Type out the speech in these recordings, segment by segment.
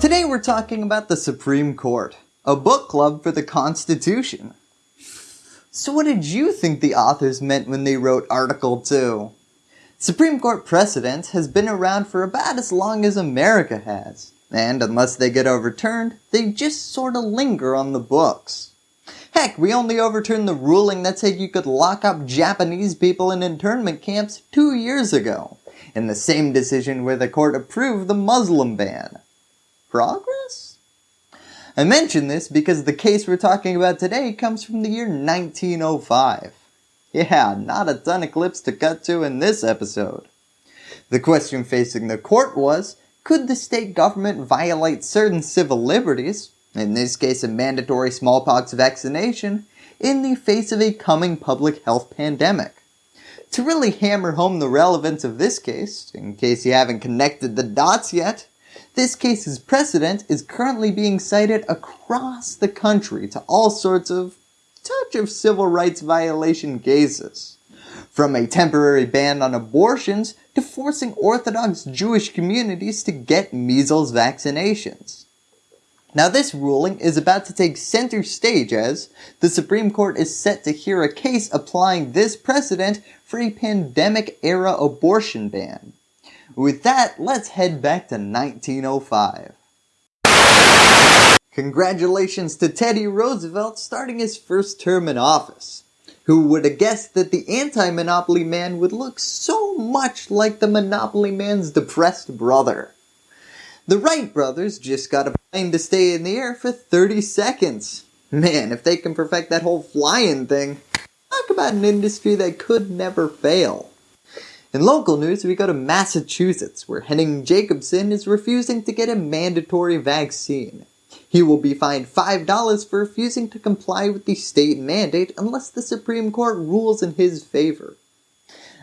Today we're talking about the Supreme Court, a book club for the Constitution. So what did you think the authors meant when they wrote Article 2? Supreme Court precedent has been around for about as long as America has, and unless they get overturned, they just sorta linger on the books. Heck, we only overturned the ruling that said you could lock up Japanese people in internment camps two years ago, in the same decision where the court approved the Muslim ban. Progress? I mention this because the case we're talking about today comes from the year 1905. Yeah, not a ton of clips to cut to in this episode. The question facing the court was, could the state government violate certain civil liberties, in this case a mandatory smallpox vaccination, in the face of a coming public health pandemic? To really hammer home the relevance of this case, in case you haven't connected the dots yet, this case's precedent is currently being cited across the country to all sorts of touch of civil rights violation cases. From a temporary ban on abortions to forcing Orthodox Jewish communities to get measles vaccinations. Now this ruling is about to take center stage as the Supreme Court is set to hear a case applying this precedent for a pandemic era abortion ban. With that, let's head back to 1905. Congratulations to Teddy Roosevelt starting his first term in office. Who would have guessed that the anti-monopoly man would look so much like the monopoly man's depressed brother. The Wright brothers just got a plane to stay in the air for 30 seconds. Man, if they can perfect that whole flying thing, talk about an industry that could never fail. In local news, we go to Massachusetts, where Henning Jacobson is refusing to get a mandatory vaccine. He will be fined $5 for refusing to comply with the state mandate unless the Supreme Court rules in his favor.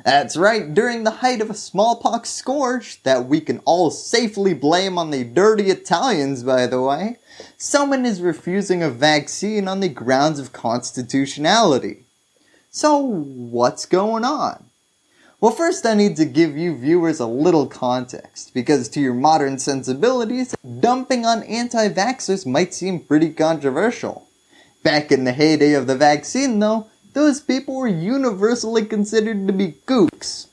That's right, during the height of a smallpox scourge, that we can all safely blame on the dirty Italians by the way, someone is refusing a vaccine on the grounds of constitutionality. So what's going on? Well first I need to give you viewers a little context, because to your modern sensibilities, dumping on anti-vaxxers might seem pretty controversial. Back in the heyday of the vaccine though, those people were universally considered to be kooks.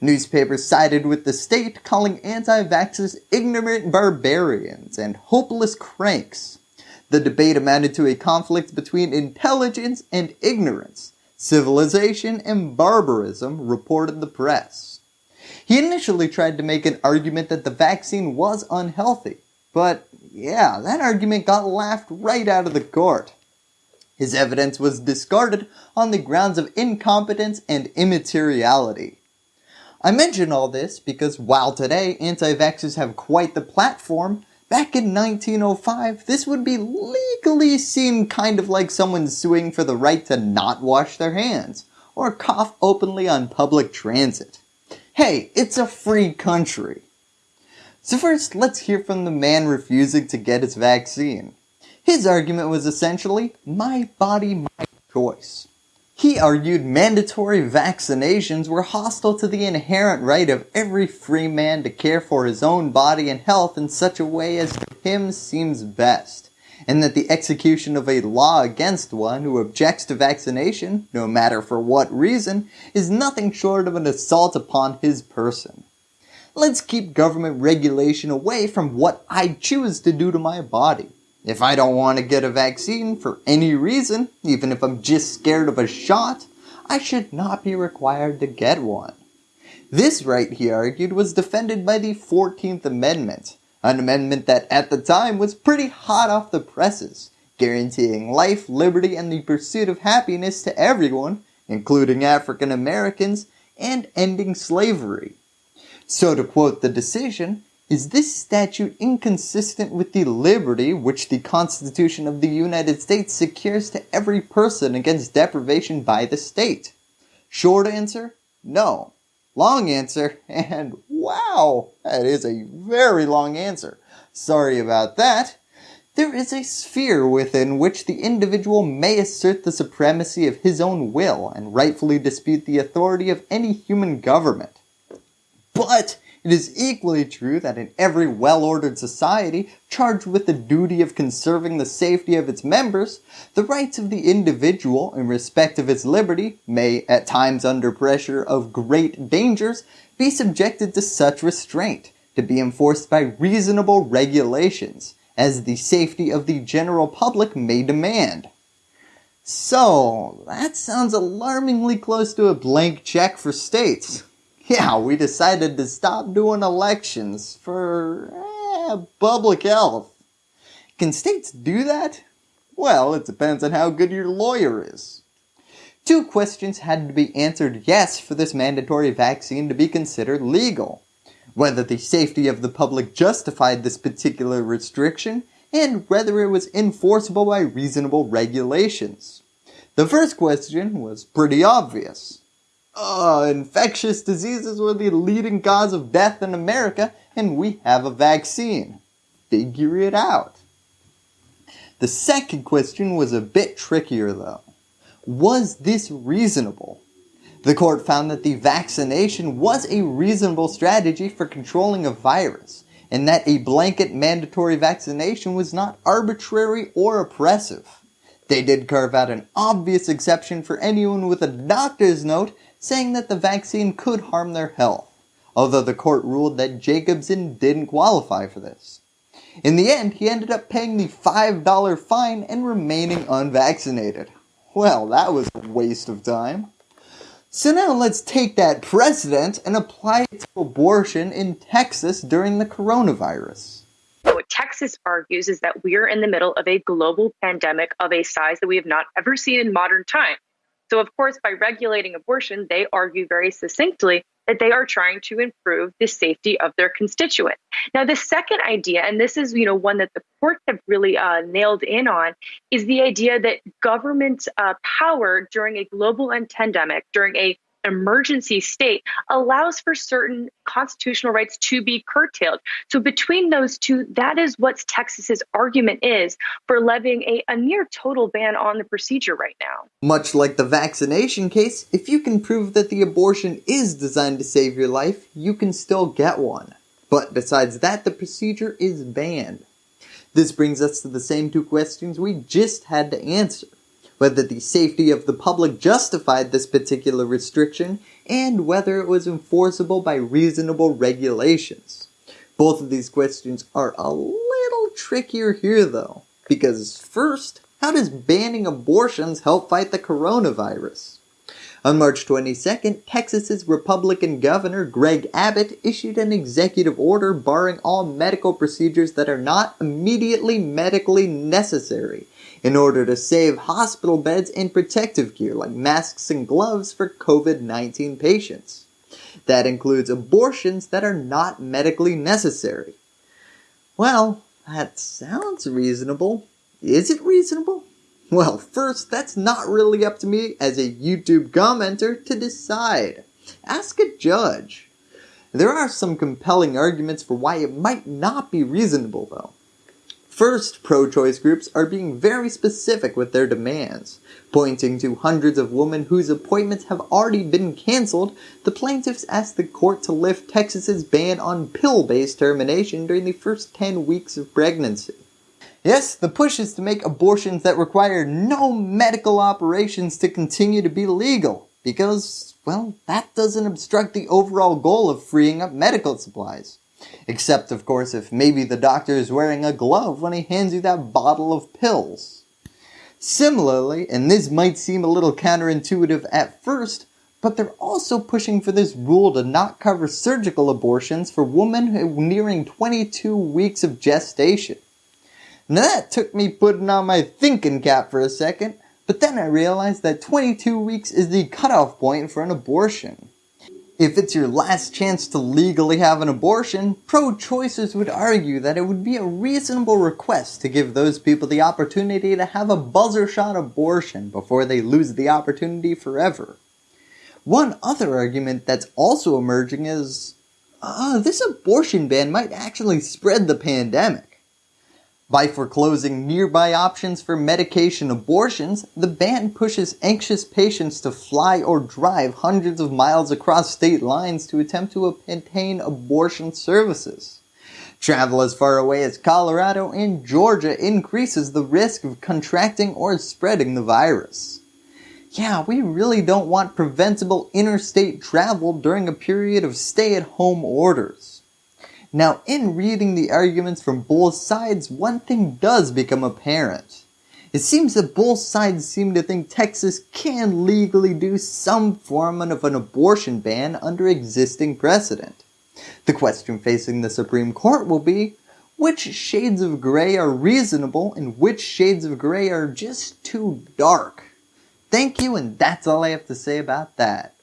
Newspapers sided with the state calling anti-vaxxers ignorant barbarians and hopeless cranks. The debate amounted to a conflict between intelligence and ignorance, civilization and barbarism, reported the press. He initially tried to make an argument that the vaccine was unhealthy, but yeah, that argument got laughed right out of the court. His evidence was discarded on the grounds of incompetence and immateriality. I mention all this because while today anti-vaxxers have quite the platform, Back in 1905, this would be legally seen kind of like someone suing for the right to not wash their hands, or cough openly on public transit. Hey, it's a free country. So first, let's hear from the man refusing to get his vaccine. His argument was essentially, my body, my choice. He argued mandatory vaccinations were hostile to the inherent right of every free man to care for his own body and health in such a way as to him seems best, and that the execution of a law against one who objects to vaccination, no matter for what reason, is nothing short of an assault upon his person. Let's keep government regulation away from what I choose to do to my body. If I don't want to get a vaccine for any reason, even if I'm just scared of a shot, I should not be required to get one. This right, he argued, was defended by the 14th Amendment, an amendment that at the time was pretty hot off the presses, guaranteeing life, liberty, and the pursuit of happiness to everyone, including African Americans, and ending slavery. So to quote the decision, is this statute inconsistent with the liberty which the Constitution of the United States secures to every person against deprivation by the state? Short answer, no. Long answer, and wow, that is a very long answer. Sorry about that. There is a sphere within which the individual may assert the supremacy of his own will and rightfully dispute the authority of any human government. But It is equally true that in every well-ordered society charged with the duty of conserving the safety of its members, the rights of the individual in respect of its liberty may, at times under pressure of great dangers, be subjected to such restraint, to be enforced by reasonable regulations, as the safety of the general public may demand. So, that sounds alarmingly close to a blank check for states. Yeah, we decided to stop doing elections for eh, public health. Can states do that? Well, it depends on how good your lawyer is. Two questions had to be answered yes for this mandatory vaccine to be considered legal. Whether the safety of the public justified this particular restriction and whether it was enforceable by reasonable regulations. The first question was pretty obvious. Uh, infectious diseases were the leading cause of death in America and we have a vaccine. Figure it out. The second question was a bit trickier though. Was this reasonable? The court found that the vaccination was a reasonable strategy for controlling a virus and that a blanket mandatory vaccination was not arbitrary or oppressive. They did carve out an obvious exception for anyone with a doctor's note saying that the vaccine could harm their health, although the court ruled that Jacobson didn't qualify for this. In the end, he ended up paying the $5 fine and remaining unvaccinated. Well, that was a waste of time. So now let's take that precedent and apply it to abortion in Texas during the coronavirus. What Texas argues is that we're in the middle of a global pandemic of a size that we have not ever seen in modern times. So, of course, by regulating abortion, they argue very succinctly that they are trying to improve the safety of their constituents. Now, the second idea, and this is you know one that the courts have really uh, nailed in on, is the idea that government uh, power during a global pandemic, during a emergency state allows for certain constitutional rights to be curtailed. So between those two, that is what Texas's argument is for levying a, a near total ban on the procedure right now. Much like the vaccination case, if you can prove that the abortion is designed to save your life, you can still get one. But besides that, the procedure is banned. This brings us to the same two questions we just had to answer whether the safety of the public justified this particular restriction, and whether it was enforceable by reasonable regulations. Both of these questions are a little trickier here though, because first, how does banning abortions help fight the coronavirus? On March 22nd, Texas's Republican Governor Greg Abbott issued an executive order barring all medical procedures that are not immediately medically necessary in order to save hospital beds and protective gear like masks and gloves for COVID-19 patients. That includes abortions that are not medically necessary. Well, that sounds reasonable. Is it reasonable? Well, first, that's not really up to me as a YouTube commenter to decide. Ask a judge. There are some compelling arguments for why it might not be reasonable though. First, pro-choice groups are being very specific with their demands. Pointing to hundreds of women whose appointments have already been cancelled, the plaintiffs asked the court to lift Texas's ban on pill-based termination during the first 10 weeks of pregnancy. Yes, the push is to make abortions that require no medical operations to continue to be legal, because, well, that doesn't obstruct the overall goal of freeing up medical supplies. Except, of course, if maybe the doctor is wearing a glove when he hands you that bottle of pills. Similarly, and this might seem a little counterintuitive at first, but they're also pushing for this rule to not cover surgical abortions for women nearing 22 weeks of gestation. Now that took me putting on my thinking cap for a second, but then I realized that 22 weeks is the cutoff point for an abortion. If it's your last chance to legally have an abortion, pro-choicers would argue that it would be a reasonable request to give those people the opportunity to have a buzzer shot abortion before they lose the opportunity forever. One other argument that's also emerging is, uh, this abortion ban might actually spread the pandemic. By foreclosing nearby options for medication abortions, the ban pushes anxious patients to fly or drive hundreds of miles across state lines to attempt to obtain abortion services. Travel as far away as Colorado and Georgia increases the risk of contracting or spreading the virus. Yeah, we really don't want preventable interstate travel during a period of stay-at-home orders. Now in reading the arguments from both sides, one thing does become apparent. It seems that both sides seem to think Texas can legally do some form of an abortion ban under existing precedent. The question facing the Supreme Court will be, which shades of gray are reasonable and which shades of gray are just too dark? Thank you and that's all I have to say about that.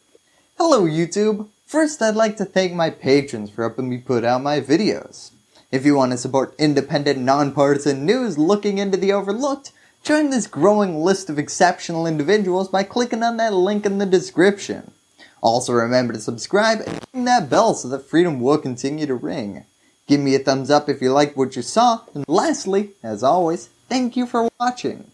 Hello YouTube! First, I'd like to thank my patrons for helping me put out my videos. If you want to support independent, nonpartisan news looking into the overlooked, join this growing list of exceptional individuals by clicking on that link in the description. Also remember to subscribe and ring that bell so that freedom will continue to ring. Give me a thumbs up if you liked what you saw, and lastly, as always, thank you for watching.